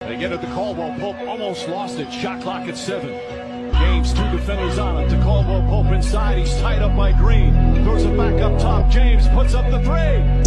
They get it to Caldwell Pope, almost lost it. Shot clock at seven. James, two defenders on it. To Caldwell Pope inside. He's tied up by Green. Throws it back up top. James puts up the three.